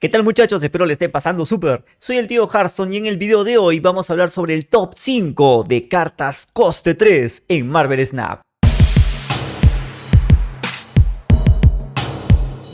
¿Qué tal muchachos? Espero le esté pasando súper. Soy el tío Hearthstone y en el video de hoy vamos a hablar sobre el top 5 de cartas coste 3 en Marvel Snap.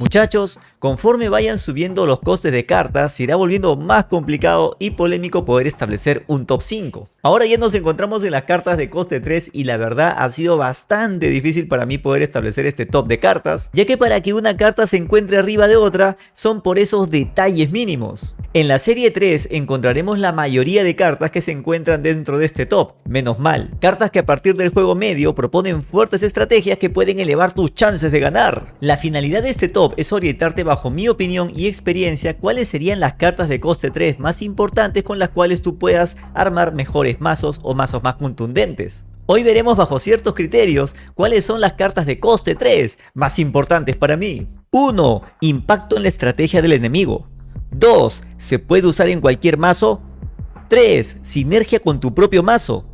Muchachos, conforme vayan subiendo los costes de cartas, se irá volviendo más complicado y polémico poder establecer un top 5. Ahora ya nos encontramos en las cartas de coste 3 y la verdad ha sido bastante difícil para mí poder establecer este top de cartas, ya que para que una carta se encuentre arriba de otra son por esos detalles mínimos. En la serie 3 encontraremos la mayoría de cartas que se encuentran dentro de este top, menos mal, cartas que a partir del juego medio proponen fuertes estrategias que pueden elevar tus chances de ganar. La finalidad de este top es orientarte bajo mi opinión y experiencia cuáles serían las cartas de coste 3 más importantes con las cuales tú puedas armar mejores mazos o mazos más contundentes. Hoy veremos bajo ciertos criterios cuáles son las cartas de coste 3 más importantes para mí. 1. Impacto en la estrategia del enemigo. 2. Se puede usar en cualquier mazo. 3. Sinergia con tu propio mazo.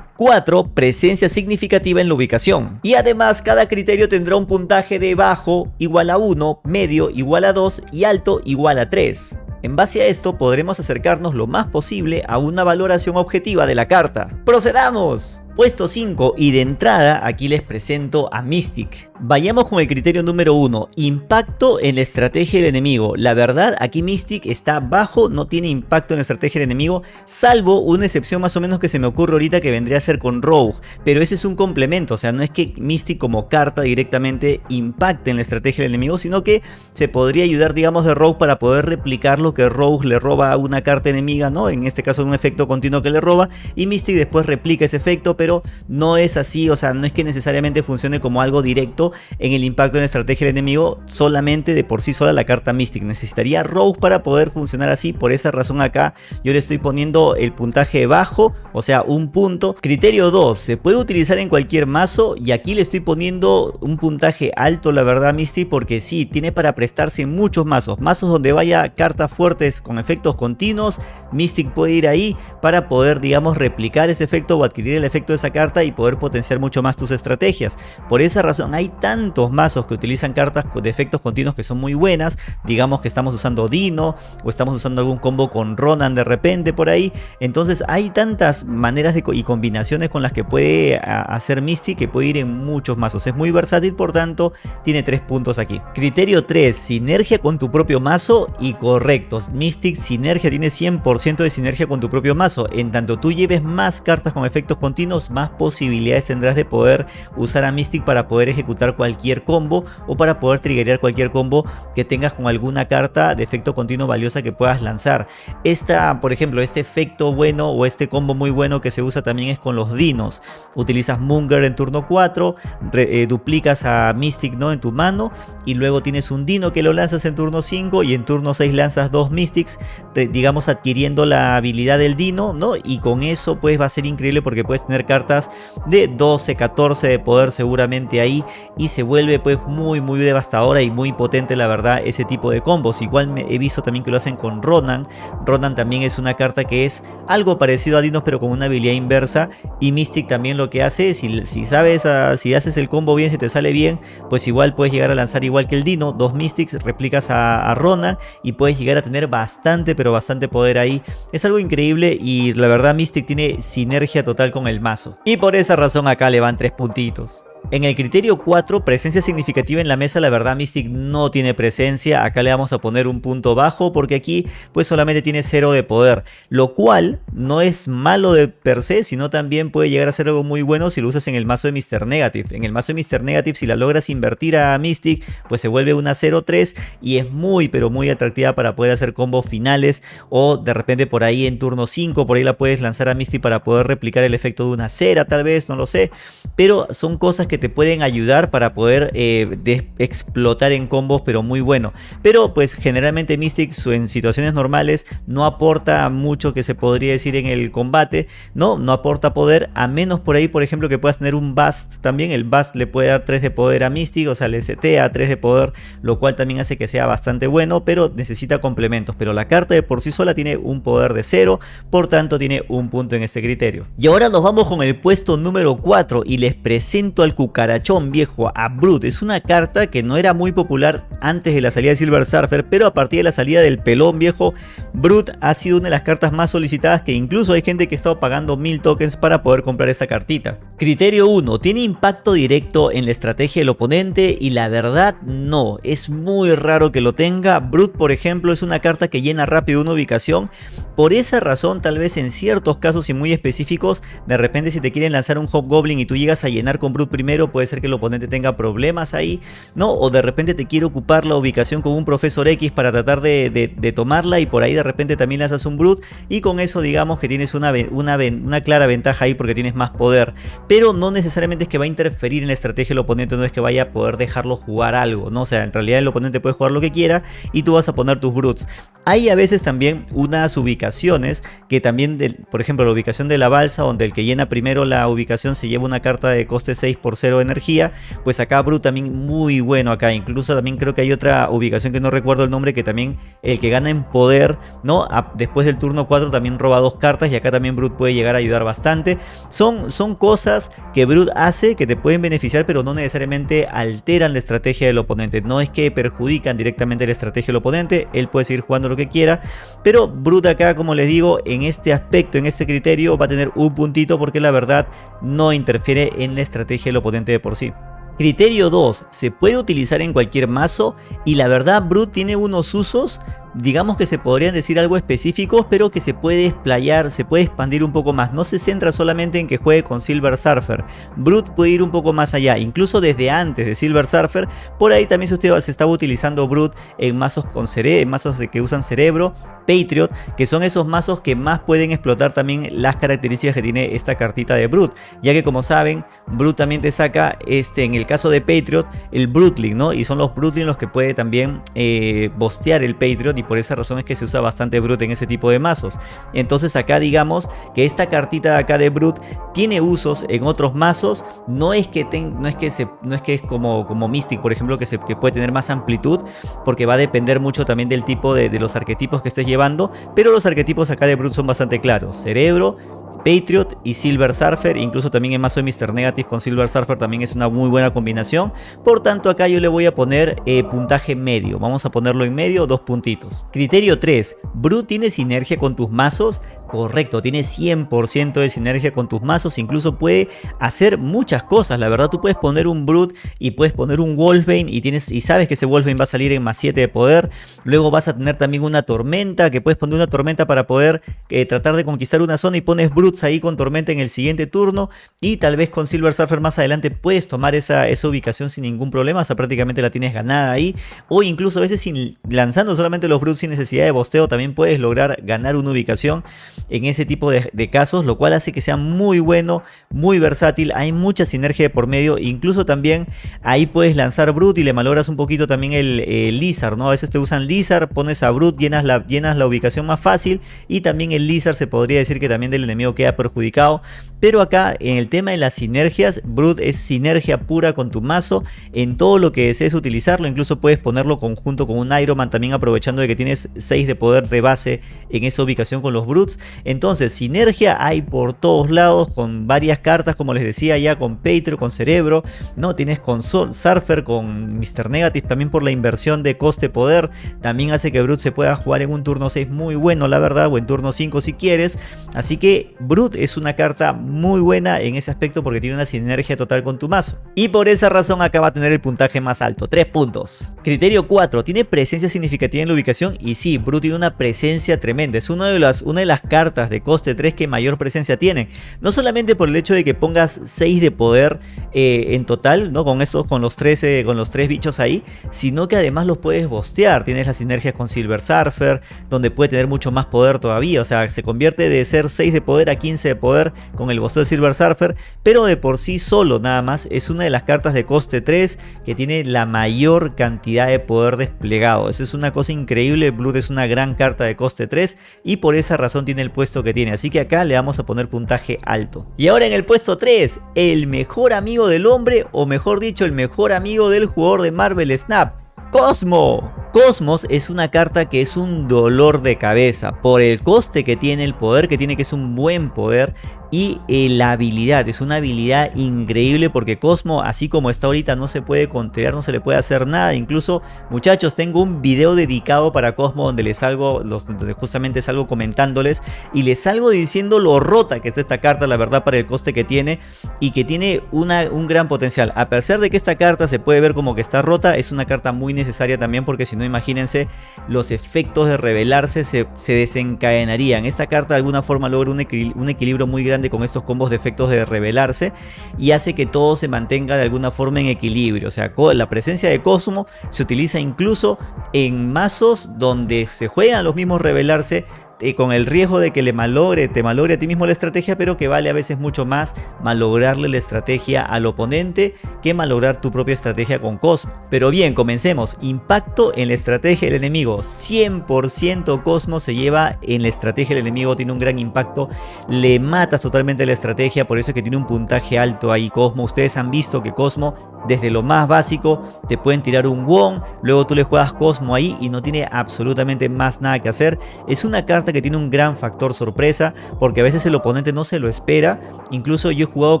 4. Presencia significativa en la ubicación. Y además cada criterio tendrá un puntaje de bajo igual a 1, medio igual a 2 y alto igual a 3. En base a esto podremos acercarnos lo más posible a una valoración objetiva de la carta. ¡Procedamos! Puesto 5 y de entrada aquí les presento a Mystic. Vayamos con el criterio número 1, impacto en la estrategia del enemigo. La verdad aquí Mystic está bajo, no tiene impacto en la estrategia del enemigo, salvo una excepción más o menos que se me ocurre ahorita que vendría a ser con Rogue. Pero ese es un complemento, o sea no es que Mystic como carta directamente impacte en la estrategia del enemigo, sino que se podría ayudar digamos de Rogue para poder replicar lo que Rogue le roba a una carta enemiga, ¿no? En este caso un efecto continuo que le roba y Mystic después replica ese efecto pero no es así, o sea, no es que necesariamente funcione como algo directo en el impacto en la estrategia del enemigo, solamente de por sí sola la carta Mystic. Necesitaría Rogue para poder funcionar así, por esa razón acá yo le estoy poniendo el puntaje bajo, o sea, un punto. Criterio 2, se puede utilizar en cualquier mazo y aquí le estoy poniendo un puntaje alto, la verdad, Mystic, porque sí, tiene para prestarse muchos mazos. Mazos donde vaya cartas fuertes con efectos continuos, Mystic puede ir ahí para poder, digamos, replicar ese efecto o adquirir el efecto esa carta y poder potenciar mucho más tus estrategias. Por esa razón hay tantos mazos que utilizan cartas de efectos continuos que son muy buenas. Digamos que estamos usando Dino o estamos usando algún combo con Ronan de repente por ahí. Entonces hay tantas maneras de, y combinaciones con las que puede hacer Misty que puede ir en muchos mazos. Es muy versátil, por tanto tiene tres puntos aquí. Criterio 3, sinergia con tu propio mazo y correctos. Mystic sinergia tiene 100% de sinergia con tu propio mazo. En tanto tú lleves más cartas con efectos continuos, más posibilidades tendrás de poder usar a Mystic para poder ejecutar cualquier combo o para poder triggerear cualquier combo que tengas con alguna carta de efecto continuo valiosa que puedas lanzar. Esta, por ejemplo, este efecto bueno o este combo muy bueno que se usa también es con los dinos. Utilizas Munger en turno 4, eh, duplicas a Mystic ¿no? en tu mano y luego tienes un dino que lo lanzas en turno 5 y en turno 6 lanzas dos Mystics, digamos adquiriendo la habilidad del dino, ¿no? Y con eso pues va a ser increíble porque puedes tener cartas de 12, 14 de poder seguramente ahí y se vuelve pues muy muy devastadora y muy potente la verdad ese tipo de combos. Igual me he visto también que lo hacen con Ronan. Ronan también es una carta que es algo parecido a Dinos pero con una habilidad inversa y Mystic también lo que hace, si, si sabes, ah, si haces el combo bien, si te sale bien, pues igual puedes llegar a lanzar igual que el Dino, dos Mystics, replicas a, a Ronan y puedes llegar a tener bastante pero bastante poder ahí. Es algo increíble y la verdad Mystic tiene sinergia total con el mazo. Y por esa razón acá le van tres puntitos. En el criterio 4, presencia significativa en la mesa, la verdad Mystic no tiene presencia. Acá le vamos a poner un punto bajo porque aquí pues solamente tiene 0 de poder. Lo cual no es malo de per se, sino también puede llegar a ser algo muy bueno si lo usas en el mazo de Mr. Negative. En el mazo de Mr. Negative si la logras invertir a Mystic pues se vuelve una 0-3 y es muy pero muy atractiva para poder hacer combos finales o de repente por ahí en turno 5 por ahí la puedes lanzar a Mystic para poder replicar el efecto de una cera tal vez, no lo sé. Pero son cosas que te pueden ayudar para poder eh, explotar en combos, pero muy bueno. Pero pues generalmente Mystic en situaciones normales no aporta mucho que se podría decir en el combate, ¿no? No aporta poder, a menos por ahí, por ejemplo, que puedas tener un Bust también. El Bust le puede dar 3 de poder a Mystic, o sea, le setea 3 de poder, lo cual también hace que sea bastante bueno, pero necesita complementos. Pero la carta de por sí sola tiene un poder de 0, por tanto tiene un punto en este criterio. Y ahora nos vamos con el puesto número 4 y les presento al cucarachón viejo a Brute. Es una carta que no era muy popular antes de la salida de Silver Surfer, pero a partir de la salida del pelón viejo, Brute ha sido una de las cartas más solicitadas que incluso hay gente que ha estado pagando mil tokens para poder comprar esta cartita. Criterio 1. ¿Tiene impacto directo en la estrategia del oponente? Y la verdad no, es muy raro que lo tenga. Brute por ejemplo es una carta que llena rápido una ubicación. Por esa razón tal vez en ciertos casos y muy específicos, de repente si te quieren lanzar un Hobgoblin y tú llegas a llenar con Brute primero, puede ser que el oponente tenga problemas ahí, ¿no? O de repente te quiere ocupar la ubicación con un Profesor X para tratar de, tomarla y por ahí de repente también lanzas un Brute y con eso digamos que tienes una, una, una clara ventaja ahí porque tienes más poder. Pero no necesariamente es que va a interferir en la estrategia del oponente, no es que vaya a poder dejarlo jugar algo, ¿no? O sea, en realidad el oponente puede jugar lo que quiera y tú vas a poner tus Brutes. Hay a veces también unas ubicaciones que también, por ejemplo, la ubicación de la balsa, donde el que llena primero la ubicación se lleva una carta de coste 6 por 0 energía, pues acá Brute también muy bueno acá, incluso también creo que hay otra ubicación que no recuerdo el nombre, que también el que gana en poder, ¿no? después del turno 4 también roba dos cartas y acá también Brute puede llegar a ayudar bastante. Son, son cosas que Brute hace que te pueden beneficiar, pero no necesariamente alteran la estrategia del oponente, no es que perjudican directamente la estrategia del oponente, él puede seguir jugando lo que quiera, pero Brute acá, como les digo, en este aspecto, en este criterio, va a tener un puntito porque la verdad no interfiere en la estrategia del oponente de por sí. Criterio 2. Se puede utilizar en cualquier mazo y la verdad Brute tiene unos usos digamos que se podrían decir algo específicos, pero que se puede explayar, se puede expandir un poco más. No se centra solamente en que juegue con Silver Surfer. Brute puede ir un poco más allá, incluso desde antes de Silver Surfer. Por ahí también se, se estaba utilizando Brute en mazos con en mazos de que usan cerebro, Patriot, que son esos mazos que más pueden explotar también las características que tiene esta cartita de Brute. Ya que como saben, Brute también te saca, este, en el caso de Patriot, el Brutling, ¿no? Y son los Brutling los que puede también eh, bostear el Patriot y por esa razón es que se usa bastante Brute en ese tipo de mazos. Entonces acá digamos que esta cartita de acá de Brute tiene usos en otros mazos, no es que, no es, que no es que es como, como Mystic por ejemplo que, se, que puede tener más amplitud porque va a depender mucho también del tipo de, de los arquetipos que estés llevando, pero los arquetipos acá de Brute son bastante claros, cerebro, Patriot y Silver Surfer, incluso también en mazo de Mr. Negative con Silver Surfer también es una muy buena combinación. Por tanto acá yo le voy a poner eh, puntaje medio, vamos a ponerlo en medio, dos puntitos. Criterio 3, Brute tiene sinergia con tus mazos, Correcto, tiene 100% de sinergia con tus mazos, incluso puede hacer muchas cosas, la verdad. Tú puedes poner un Brute y puedes poner un Wolfbane y, tienes, y sabes que ese Wolfbane va a salir en más 7 de poder, luego vas a tener también una tormenta, que puedes poner una tormenta para poder eh, tratar de conquistar una zona y pones Brutes ahí con tormenta en el siguiente turno. Y tal vez con Silver Surfer más adelante puedes tomar esa, esa ubicación sin ningún problema, o sea prácticamente la tienes ganada ahí, o incluso a veces sin, lanzando solamente los Brutes sin necesidad de bosteo también puedes lograr ganar una ubicación en ese tipo de, casos, lo cual hace que sea muy bueno, muy versátil, hay mucha sinergia de por medio, incluso también ahí puedes lanzar Brute y le malogras un poquito también el, Lizard, ¿no? A veces te usan Lizard, pones a Brute, llenas la, llenas la ubicación más fácil y también el Lizard se podría decir que también del enemigo queda perjudicado, pero acá en el tema de las sinergias, Brute es sinergia pura con tu mazo, en todo lo que desees utilizarlo, incluso puedes ponerlo conjunto con un Iron Man también aprovechando de que tienes 6 de poder de base en esa ubicación con los Brutes entonces, sinergia hay por todos lados con varias cartas, como les decía ya, con Patreon, con Cerebro, ¿no? Tienes con Surfer, con Mr. Negative, también por la inversión de coste-poder. También hace que Brute se pueda jugar en un turno 6 muy bueno, la verdad, o en turno 5 si quieres. Así que Brute es una carta muy buena en ese aspecto porque tiene una sinergia total con tu mazo. Y por esa razón acá va a tener el puntaje más alto, 3 puntos. Criterio 4, ¿tiene presencia significativa en la ubicación? Y sí, Brute tiene una presencia tremenda. Es una de las, una de las cartas de coste 3 que mayor presencia tienen. No solamente por el hecho de que pongas 6 de poder eh, en total, ¿no? Con esos, con los 13, con los 3 bichos ahí, sino que además los puedes bostear. Tienes las sinergias con Silver Surfer, donde puede tener mucho más poder todavía. O sea, se convierte de ser 6 de poder a 15 de poder con el bosteo de Silver Surfer, pero de por sí solo nada más es una de las cartas de coste 3 que tiene la mayor cantidad de poder desplegado. Eso es una cosa increíble. Blood es una gran carta de coste 3 y por esa razón tiene el puesto que tiene. Así que acá le vamos a poner puntaje alto. Y ahora en el puesto 3, el mejor amigo del hombre, o mejor dicho, el mejor amigo del jugador de Marvel Snap. Cosmo. Cosmos es una carta que es un dolor de cabeza por el coste que tiene, el poder que tiene, que es un buen poder y eh, la habilidad, es una habilidad increíble porque Cosmo así como está ahorita no se puede contrear, no se le puede hacer nada, incluso muchachos tengo un video dedicado para Cosmo donde les salgo, los, donde justamente salgo comentándoles y les salgo diciendo lo rota que está esta carta, la verdad para el coste que tiene y que tiene una, un gran potencial, a pesar de que esta carta se puede ver como que está rota, es una carta muy necesaria también porque si no imagínense los efectos de revelarse se, desencadenarían, esta carta de alguna forma logra un, un equilibrio muy grande con estos combos de efectos de revelarse y hace que todo se mantenga de alguna forma en equilibrio. O sea, la presencia de Cosmo se utiliza incluso en mazos donde se juegan los mismos revelarse eh, con el riesgo de que le malogre, te malogre a ti mismo la estrategia, pero que vale a veces mucho más malograrle la estrategia al oponente que malograr tu propia estrategia con Cosmo. Pero bien, comencemos. Impacto en la estrategia del enemigo. 100% Cosmo se lleva en la estrategia del enemigo, tiene un gran impacto. Le matas totalmente la estrategia, por eso es que tiene un puntaje alto ahí Cosmo. Ustedes han visto que Cosmo, desde lo más básico, te pueden tirar un Won, luego tú le juegas Cosmo ahí y no tiene absolutamente más nada que hacer. Es una carta que tiene un gran factor sorpresa porque a veces el oponente no se lo espera. Incluso yo he jugado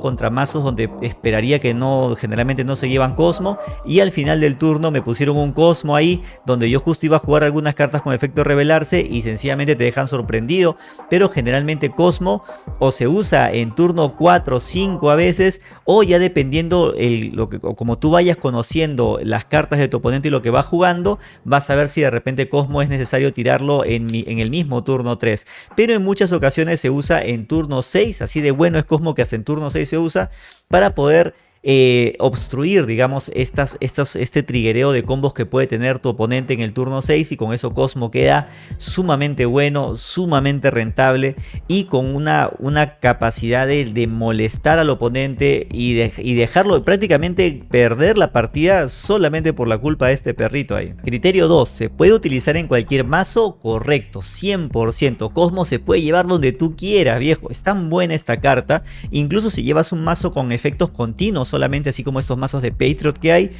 contra mazos donde esperaría que no, generalmente no se llevan Cosmo y al final del turno me pusieron un Cosmo ahí donde yo justo iba a jugar algunas cartas con efecto revelarse y sencillamente te dejan sorprendido. Pero generalmente Cosmo o se usa en turno 4 o 5 a veces o ya dependiendo lo que, como tú vayas conociendo las cartas de tu oponente y lo que va jugando, vas a ver si de repente Cosmo es necesario tirarlo en el mismo turno 3. Pero en muchas ocasiones se usa en turno 6, así de bueno es Cosmo que hasta en turno 6 se usa para poder eh, obstruir, digamos, estas, estos, este triguereo de combos que puede tener tu oponente en el turno 6 y con eso Cosmo queda sumamente bueno, sumamente rentable y con una, una capacidad de, molestar al oponente y, y dejarlo prácticamente perder la partida solamente por la culpa de este perrito ahí. Criterio 2, ¿se puede utilizar en cualquier mazo? Correcto, 100%. Cosmo se puede llevar donde tú quieras, viejo. Es tan buena esta carta, incluso si llevas un mazo con efectos continuos solamente así como estos mazos de Patriot que hay,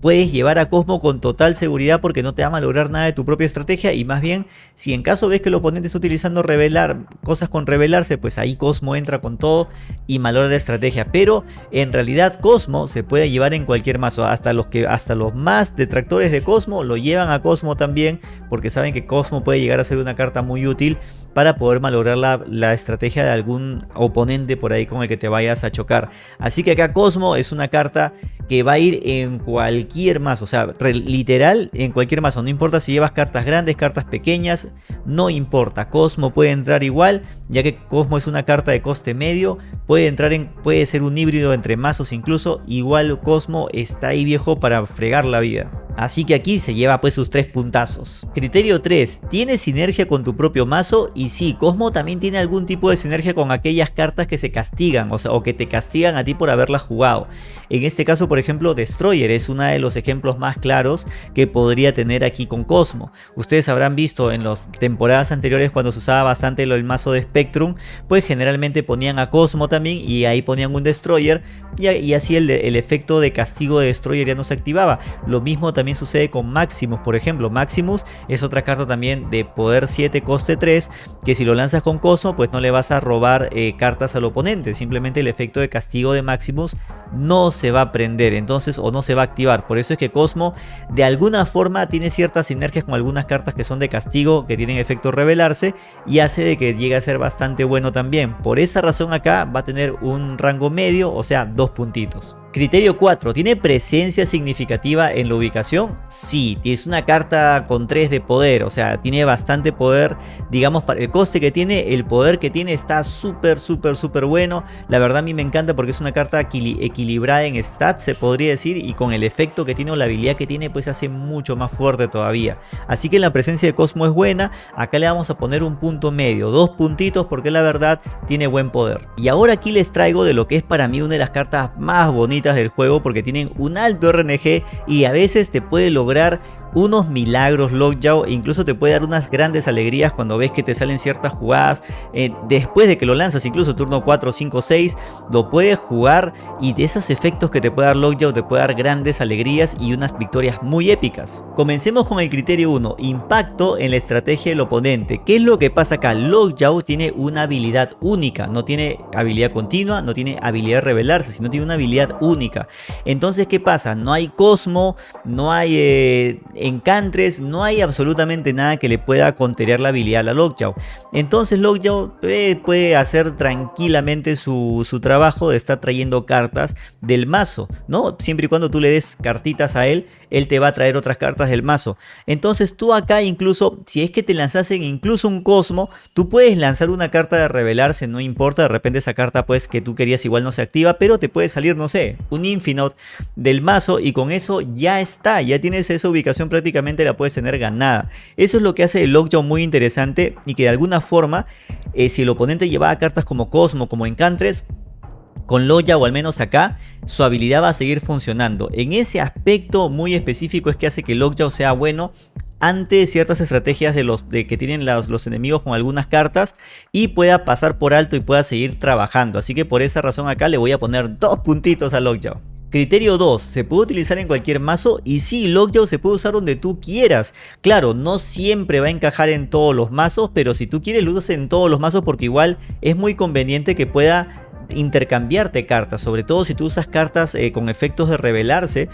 puedes llevar a Cosmo con total seguridad porque no te va a malograr nada de tu propia estrategia. Y más bien si en caso ves que el oponente está utilizando revelar cosas con revelarse pues ahí Cosmo entra con todo y malogra la estrategia. Pero en realidad Cosmo se puede llevar en cualquier mazo. Hasta los que hasta los más detractores de Cosmo lo llevan a Cosmo también porque saben que Cosmo puede llegar a ser una carta muy útil para poder malograr la, la estrategia de algún oponente por ahí con el que te vayas a chocar así que acá Cosmo es una carta que va a ir en cualquier mazo, o sea, literal en cualquier mazo, no importa si llevas cartas grandes, cartas pequeñas, no importa, Cosmo puede entrar igual, ya que Cosmo es una carta de coste medio, puede entrar en, puede ser un híbrido entre mazos incluso, igual Cosmo está ahí viejo para fregar la vida. Así que aquí se lleva pues sus tres puntazos. Criterio 3. ¿Tiene sinergia con tu propio mazo? Y sí, Cosmo también tiene algún tipo de sinergia con aquellas cartas que se castigan, o sea, o que te castigan a ti por haberlas jugado. En este caso, por ejemplo, Destroyer es uno de los ejemplos más claros que podría tener aquí con Cosmo. Ustedes habrán visto en las temporadas anteriores cuando se usaba bastante el mazo de Spectrum, pues generalmente ponían a Cosmo también y ahí ponían un Destroyer y, así el, el efecto de castigo de Destroyer ya no se activaba. Lo mismo también sucede con Maximus, por ejemplo. Maximus es otra carta también de poder 7, coste 3, que si lo lanzas con Cosmo, pues no le vas a robar eh, cartas al oponente. Simplemente el efecto de castigo de Maximus no se va a prender, entonces, o no se va a activar. Por eso es que Cosmo, de alguna forma, tiene ciertas sinergias con algunas cartas que son de castigo, que tienen efecto revelarse, y hace de que llegue a ser bastante bueno también. Por esa razón acá va a tener un rango medio, o sea, dos puntitos. Criterio 4. ¿Tiene presencia significativa en la ubicación? Sí, es una carta con 3 de poder, o sea, tiene bastante poder, digamos, para el coste que tiene, el poder que tiene está súper, súper, súper bueno. La verdad a mí me encanta porque es una carta equilibrada en stats, se podría decir, y con el efecto que tiene o la habilidad que tiene, pues hace mucho más fuerte todavía. Así que la presencia de Cosmo es buena, acá le vamos a poner un punto medio, dos puntitos porque la verdad tiene buen poder. Y ahora aquí les traigo de lo que es para mí una de las cartas más bonitas del juego porque tienen un alto RNG y a veces te puede lograr unos milagros Lockjaw e incluso te puede dar unas grandes alegrías cuando ves que te salen ciertas jugadas eh, después de que lo lanzas, incluso turno 4, 5, 6, lo puedes jugar y de esos efectos que te puede dar Lockjaw te puede dar grandes alegrías y unas victorias muy épicas. Comencemos con el criterio 1, impacto en la estrategia del oponente. ¿Qué es lo que pasa acá? Lockjaw tiene una habilidad única, no tiene habilidad continua, no tiene habilidad de revelarse, sino tiene una habilidad única. Entonces, ¿qué pasa? No hay Cosmo, no hay eh, Encantres, no hay absolutamente nada que le pueda contener la habilidad a Lockjaw. Entonces Lockjaw eh, puede hacer tranquilamente su, su trabajo de estar trayendo cartas del mazo, ¿no? Siempre y cuando tú le des cartitas a él, él te va a traer otras cartas del mazo. Entonces tú acá incluso, si es que te lanzasen incluso un Cosmo, tú puedes lanzar una carta de revelarse, no importa, de repente esa carta pues que tú querías igual no se activa, pero te puede salir, no sé, un Infinite del mazo y con eso ya está, ya tienes esa ubicación prácticamente la puedes tener ganada. Eso es lo que hace el Lockjaw muy interesante y que de alguna forma, eh, si el oponente llevaba cartas como Cosmo, como Encantres, con Loya o al menos acá, su habilidad va a seguir funcionando. En ese aspecto muy específico es que hace que Lockjaw sea bueno ante ciertas estrategias de los de que tienen los, los, enemigos con algunas cartas y pueda pasar por alto y pueda seguir trabajando. Así que por esa razón acá le voy a poner dos puntitos a Lockjaw. Criterio 2. Se puede utilizar en cualquier mazo y sí, Lockjaw se puede usar donde tú quieras. Claro, no siempre va a encajar en todos los mazos, pero si tú quieres lo usas en todos los mazos porque igual es muy conveniente que pueda intercambiarte cartas, sobre todo si tú usas cartas eh, con efectos de revelarse,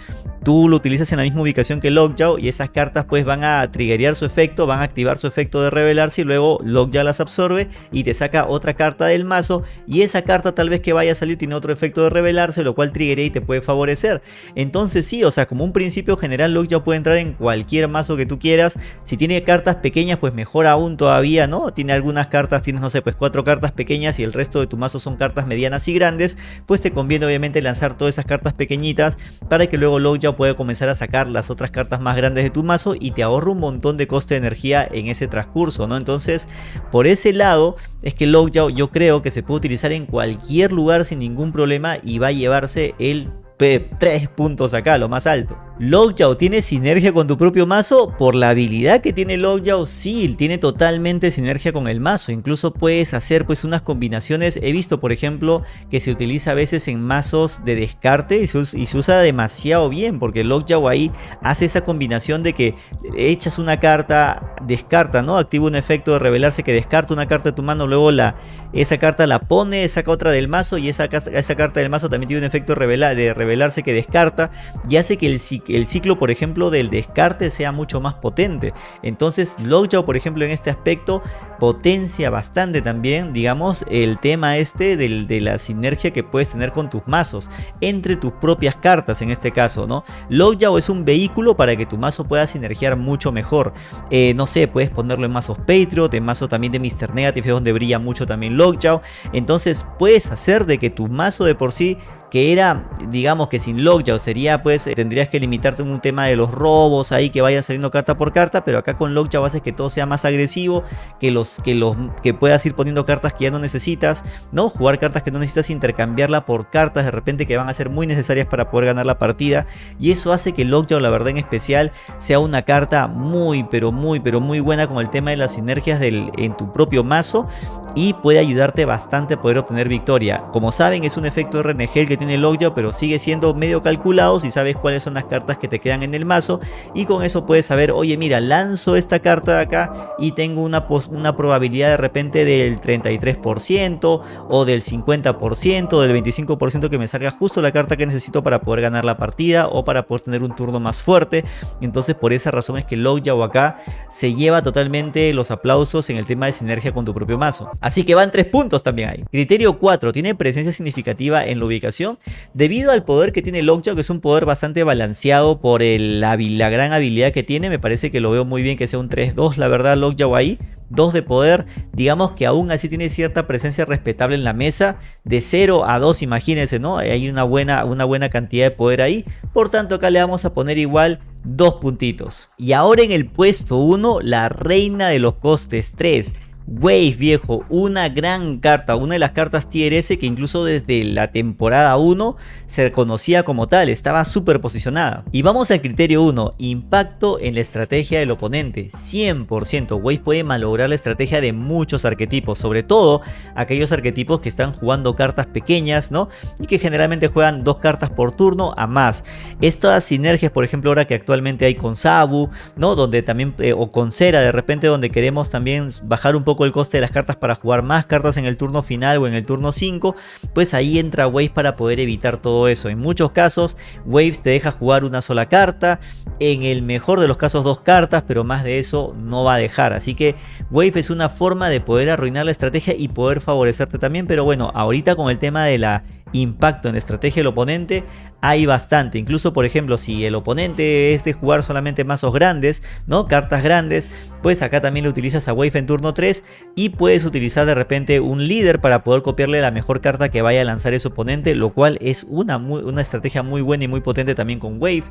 tú lo utilizas en la misma ubicación que Lockjaw y esas cartas pues van a triggerear su efecto, van a activar su efecto de revelarse y luego Lockjaw las absorbe y te saca otra carta del mazo y esa carta tal vez que vaya a salir tiene otro efecto de revelarse, lo cual triggerea y te puede favorecer. Entonces sí, o sea, como un principio general Lockjaw puede entrar en cualquier mazo que tú quieras, si tiene cartas pequeñas pues mejor aún todavía, ¿no? Tiene algunas cartas, tienes no sé, pues cuatro cartas pequeñas y el resto de tu mazo son cartas medianas y grandes, pues te conviene obviamente lanzar todas esas cartas pequeñitas para que luego Lockjaw pueda comenzar a sacar las otras cartas más grandes de tu mazo y te ahorra un montón de coste de energía en ese transcurso, ¿no? Entonces, por ese lado es que Lockjaw yo creo que se puede utilizar en cualquier lugar sin ningún problema y va a llevarse el 3 puntos acá, lo más alto. Lockjaw tiene sinergia con tu propio mazo. Por la habilidad que tiene Lockjaw, sí, tiene totalmente sinergia con el mazo. Incluso puedes hacer pues unas combinaciones. He visto, por ejemplo, que se utiliza a veces en mazos de descarte y se, usa demasiado bien. Porque Lockjaw ahí hace esa combinación de que echas una carta, descarta, ¿no? Activa un efecto de revelarse que descarta una carta de tu mano, luego la, esa carta la pone, saca otra del mazo y esa, esa carta del mazo también tiene un efecto de, de revelarse que descarta y hace que el ciclo, por ejemplo, del descarte sea mucho más potente. Entonces, Lockjaw, por ejemplo, en este aspecto, potencia bastante también, digamos, el tema este de la sinergia que puedes tener con tus mazos, entre tus propias cartas en este caso, ¿no? Lockjaw es un vehículo para que tu mazo pueda sinergiar mucho mejor. Eh, no sé, puedes ponerlo en mazos Patriot, en mazos también de Mr. Negative, donde brilla mucho también Lockjaw. Entonces, puedes hacer de que tu mazo de por sí que era, digamos que sin Lockjaw sería pues, eh, tendrías que limitarte en un tema de los robos ahí que vayan saliendo carta por carta, pero acá con Lockjaw haces que todo sea más agresivo, que los que los que puedas ir poniendo cartas que ya no necesitas, ¿no? Jugar cartas que no necesitas intercambiarla por cartas de repente que van a ser muy necesarias para poder ganar la partida y eso hace que Lockjaw la verdad en especial sea una carta muy pero muy pero muy buena con el tema de las sinergias del, en tu propio mazo y puede ayudarte bastante a poder obtener victoria. Como saben es un efecto RNG que tiene el Lockjaw, pero sigue siendo medio calculado si sabes cuáles son las cartas que te quedan en el mazo y con eso puedes saber, oye mira, lanzo esta carta de acá y tengo una, una probabilidad de repente del 33% o del 50% del 25% que me salga justo la carta que necesito para poder ganar la partida o para poder tener un turno más fuerte. Entonces por esa razón es que Lockjaw acá se lleva totalmente los aplausos en el tema de sinergia con tu propio mazo. Así que van tres puntos también ahí. Criterio 4. Tiene presencia significativa en la ubicación debido al poder que tiene Lockjaw, que es un poder bastante balanceado por la, gran habilidad que tiene, me parece que lo veo muy bien que sea un 3-2, la verdad, Lockjaw ahí. 2 de poder, digamos que aún así tiene cierta presencia respetable en la mesa, de 0 a 2 imagínense, ¿no? Hay una buena, una buena cantidad de poder ahí, por tanto acá le vamos a poner igual dos puntitos. Y ahora en el puesto 1, la reina de los costes 3, Wave viejo, una gran carta, una de las cartas tier S que incluso desde la temporada 1 se conocía como tal, estaba súper posicionada. Y vamos al criterio 1, impacto en la estrategia del oponente, 100%, Wave puede malograr la estrategia de muchos arquetipos, sobre todo aquellos arquetipos que están jugando cartas pequeñas, ¿no? Y que generalmente juegan dos cartas por turno a más. Estas sinergias, por ejemplo, ahora que actualmente hay con Sabu, ¿no? Donde también, eh, o con Cera de repente, donde queremos también bajar un poco el coste de las cartas para jugar más cartas en el turno final o en el turno 5, pues ahí entra Waves para poder evitar todo eso. En muchos casos Waves te deja jugar una sola carta, en el mejor de los casos dos cartas, pero más de eso no va a dejar. Así que Wave es una forma de poder arruinar la estrategia y poder favorecerte también, pero bueno, ahorita con el tema de la impacto en la estrategia del oponente hay bastante. Incluso, por ejemplo, si el oponente es de jugar solamente mazos grandes, ¿no? Cartas grandes, pues acá también le utilizas a Wave en turno 3 y puedes utilizar de repente un líder para poder copiarle la mejor carta que vaya a lanzar ese oponente, lo cual es una, una estrategia muy buena y muy potente también con Wave.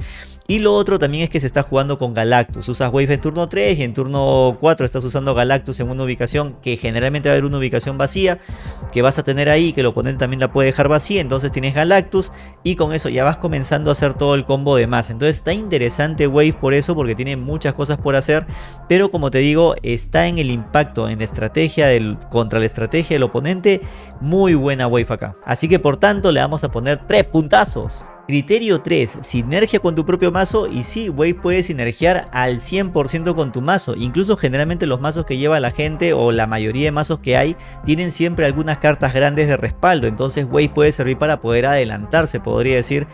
Y lo otro también es que se está jugando con Galactus. Usas Wave en turno 3 y en turno 4 estás usando Galactus en una ubicación que generalmente va a haber una ubicación vacía que vas a tener ahí, que el oponente también la puede dejar vacía entonces tienes Galactus y con eso ya vas comenzando a hacer todo el combo de más. Entonces está interesante Wave por eso, porque tiene muchas cosas por hacer, pero como te digo, está en el impacto, en la estrategia contra la estrategia del oponente, muy buena Wave acá. Así que por tanto le vamos a poner tres puntazos. Criterio 3. Sinergia con tu propio mazo y sí, Wave puede sinergiar al 100% con tu mazo. Incluso generalmente los mazos que lleva la gente o la mayoría de mazos que hay tienen siempre algunas cartas grandes de respaldo. Entonces Wave puede servir para poder adelantarse, podría decir,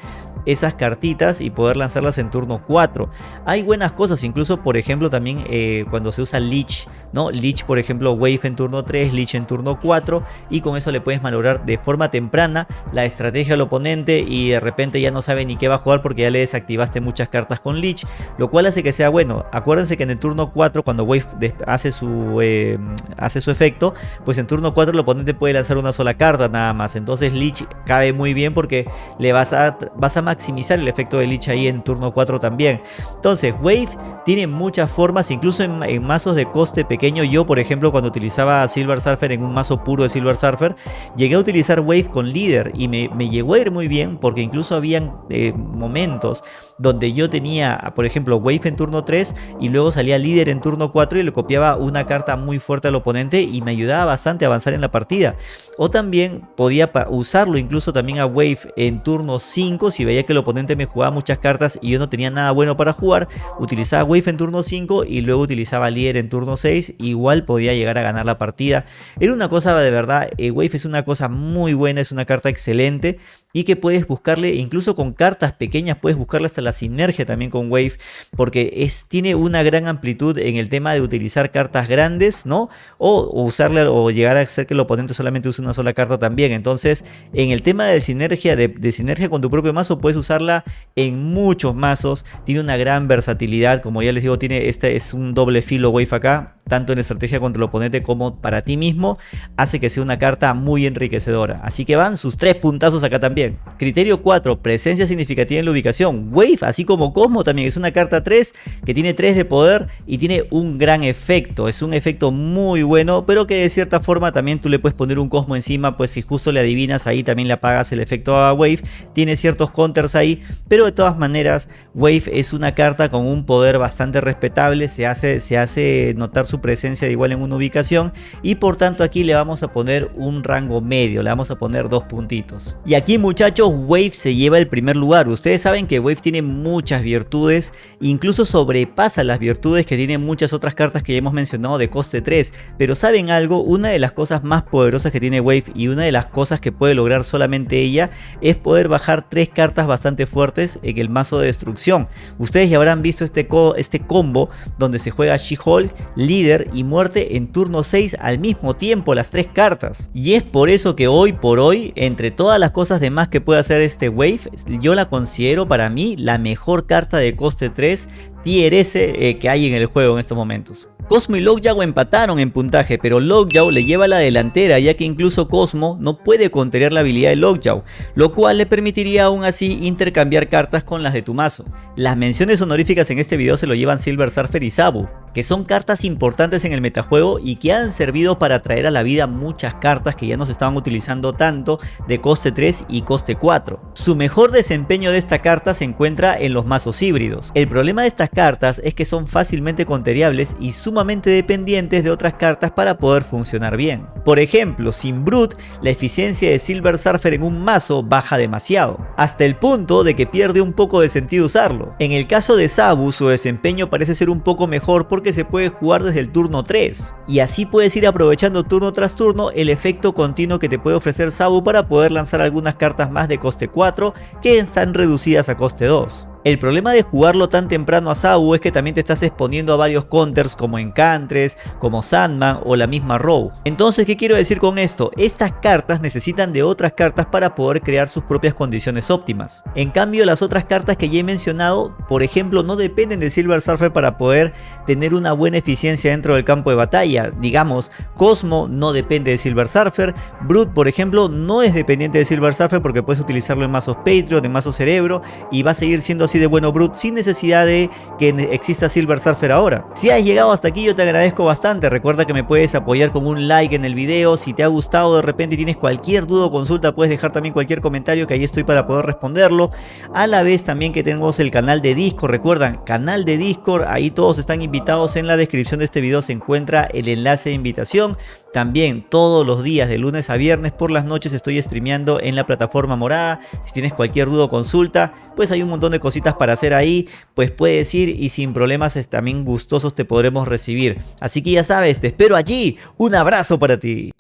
esas cartitas y poder lanzarlas en turno 4. Hay buenas cosas, incluso por ejemplo también eh, cuando se usa Leech, ¿no? Leech por ejemplo Wave en turno 3, Leech en turno 4 y con eso le puedes malograr de forma temprana la estrategia al oponente y de repente ya no sabe ni qué va a jugar porque ya le desactivaste muchas cartas con Leech, lo cual hace que sea bueno. Acuérdense que en el turno 4 cuando Wave hace su, eh, hace su efecto, pues en turno 4 el oponente puede lanzar una sola carta nada más, entonces Leech cabe muy bien porque le vas a, vas a maximizar el efecto de Lich ahí en turno 4 también. Entonces, Wave tiene muchas formas, incluso en, mazos de coste pequeño. Yo, por ejemplo, cuando utilizaba Silver Surfer en un mazo puro de Silver Surfer, llegué a utilizar Wave con líder y me, llegó a ir muy bien porque incluso habían eh, momentos donde yo tenía, por ejemplo, Wave en turno 3 y luego salía líder en turno 4 y le copiaba una carta muy fuerte al oponente y me ayudaba bastante a avanzar en la partida. O también podía usarlo incluso también a Wave en turno 5 si veía que el oponente me jugaba muchas cartas y yo no tenía nada bueno para jugar, utilizaba Wave en turno 5 y luego utilizaba Líder en turno 6, igual podía llegar a ganar la partida. Era una cosa de verdad, eh, Wave es una cosa muy buena, es una carta excelente y que puedes buscarle, incluso con cartas pequeñas, puedes buscarle hasta la sinergia también con Wave, porque es, tiene una gran amplitud en el tema de utilizar cartas grandes, ¿no? O, usarle o llegar a hacer que el oponente solamente use una sola carta también. Entonces, en el tema de sinergia, de, de sinergia con tu propio mazo, puedes usarla en muchos mazos, tiene una gran versatilidad, como ya les digo, tiene este es un doble filo Wave acá, tanto en estrategia contra el oponente como para ti mismo, hace que sea una carta muy enriquecedora. Así que van sus tres puntazos acá también. Criterio 4, presencia significativa en la ubicación. Wave, así como Cosmo, también es una carta 3 que tiene 3 de poder y tiene un gran efecto. Es un efecto muy bueno, pero que de cierta forma también tú le puedes poner un Cosmo encima, pues si justo le adivinas ahí también le apagas el efecto a Wave. Tiene ciertos counters ahí, pero de todas maneras Wave es una carta con un poder bastante respetable, se hace, se hace notar su presencia de igual en una ubicación y por tanto aquí le vamos a poner un rango medio, le vamos a poner dos puntitos. Y aquí muchachos Wave se lleva el primer lugar, ustedes saben que Wave tiene muchas virtudes, incluso sobrepasa las virtudes que tienen muchas otras cartas que ya hemos mencionado de coste 3, pero saben algo, una de las cosas más poderosas que tiene Wave y una de las cosas que puede lograr solamente ella es poder bajar tres cartas bastante fuertes en el mazo de destrucción. Ustedes ya habrán visto este, este combo donde se juega She-Hulk, líder y muerte en turno 6 al mismo tiempo las tres cartas. Y es por eso que hoy por hoy, entre todas las cosas demás que puede hacer este Wave, yo la considero para mí la mejor carta de coste 3 tier eh, que hay en el juego en estos momentos. Cosmo y Lockjaw empataron en puntaje, pero Lockjaw le lleva la delantera ya que incluso Cosmo no puede contener la habilidad de Lockjaw, lo cual le permitiría aún así intercambiar cartas con las de tu mazo. Las menciones honoríficas en este video se lo llevan Silver Surfer y Sabu, que son cartas importantes en el metajuego y que han servido para traer a la vida muchas cartas que ya no se estaban utilizando tanto de coste 3 y coste 4. Su mejor desempeño de esta carta se encuentra en los mazos híbridos. El problema de estas cartas es que son fácilmente conteriables y sumamente dependientes de otras cartas para poder funcionar bien. Por ejemplo, sin Brute, la eficiencia de Silver Surfer en un mazo baja demasiado, hasta el punto de que pierde un poco de sentido usarlo. En el caso de Sabu, su desempeño parece ser un poco mejor porque se puede jugar desde el turno 3, y así puedes ir aprovechando turno tras turno el efecto continuo que te puede ofrecer Sabu para poder lanzar algunas cartas más de coste 4 que están reducidas a coste 2. El problema de jugarlo tan temprano a Sabu es que también te estás exponiendo a varios counters como Encantres, como Sandman o la misma Rogue. Entonces, ¿qué quiero decir con esto? Estas cartas necesitan de otras cartas para poder crear sus propias condiciones óptimas. En cambio, las otras cartas que ya he mencionado, por ejemplo, no dependen de Silver Surfer para poder tener una buena eficiencia dentro del campo de batalla. Digamos, Cosmo no depende de Silver Surfer, Brute, por ejemplo, no es dependiente de Silver Surfer porque puedes utilizarlo en mazos Patriot, en mazos Cerebro y va a seguir siendo así de bueno Brute sin necesidad de que exista Silver Surfer ahora. Si has llegado hasta aquí yo te agradezco bastante, recuerda que me puedes apoyar con un like en el video, si te ha gustado de repente tienes cualquier duda o consulta puedes dejar también cualquier comentario que ahí estoy para poder responderlo. A la vez también que tenemos el canal de Discord, recuerdan, canal de Discord, ahí todos están invitados en la descripción de este video se encuentra el enlace de invitación. También todos los días de lunes a viernes por las noches estoy streameando en la plataforma morada. Si tienes cualquier duda o consulta, pues hay un montón de para hacer ahí, pues puedes ir y sin problemas también gustosos te podremos recibir. Así que ya sabes, te espero allí. Un abrazo para ti.